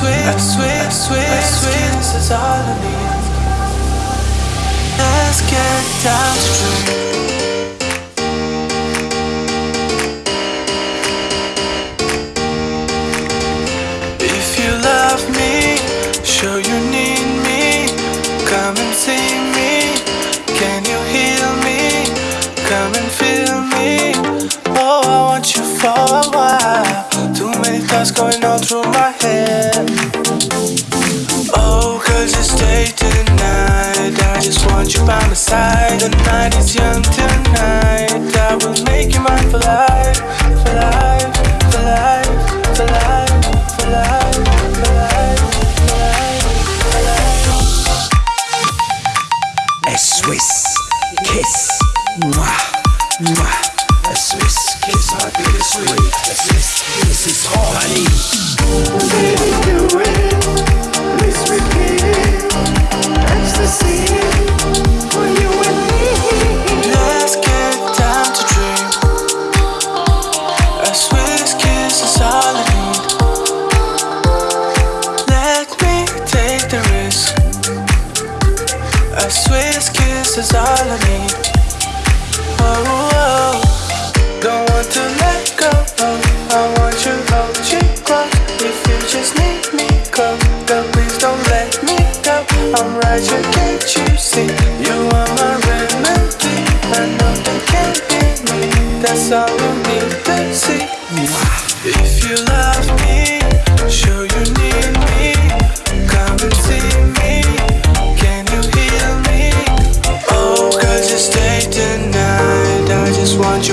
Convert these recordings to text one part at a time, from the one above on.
swear, I swear, I swear, I this is all I need. Let's get down to truth. If you love me, show you need me. Come and see me. Can you heal me? Come and feel me. Oh, I want you for a while. Too many thoughts going all through my head. Side. The night is young tonight. I will make you mine for life. For life, for life, for life, for life, life, life, life. A Swiss kiss. Mwah, mwah. A Swiss kiss, my biggest sweet. A Swiss kiss is all I need. A Swiss kiss is all I need. Oh, oh, oh. don't want to let go. I want you hold you close. If you just need me close, girl, please don't let me go. I'm right here, can't you see? You are my remedy, and nothing can beat me. That's all you need to see. If you love me, sure you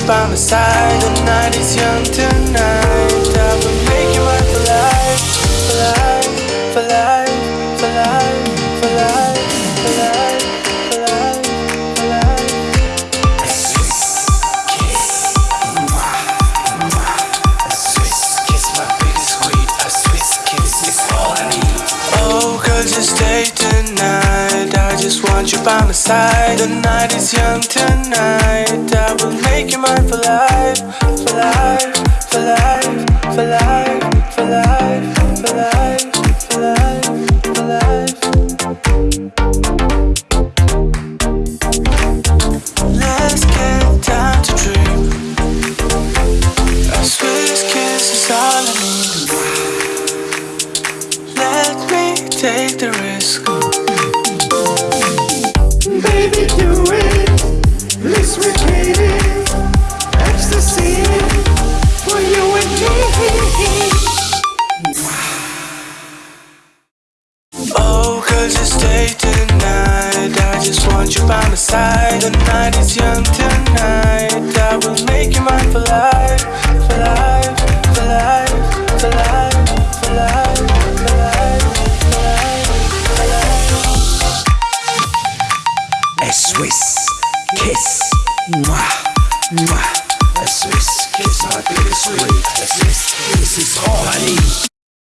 by my side. The night is young tonight. I will make you mine for life. For life, for life, for life, for life, for life, for life, for life. A Swiss kiss. Mwah, mwah. A Swiss kiss, my biggest sweet. A Swiss kiss is all I need. Oh, it's day tonight. Want you by my side. The night is young tonight. I will make you mine for life, for life, for life, for life, for life, for life, for life. Let's get down to dream. A Swiss kiss is all I need. Let me take the risk. By my side. The night is young tonight. I will make you mine for life. For life, for life, for life. A Swiss kiss. Mwah, mwah. A Swiss kiss, my biggest sweet. A Swiss kiss is all I need.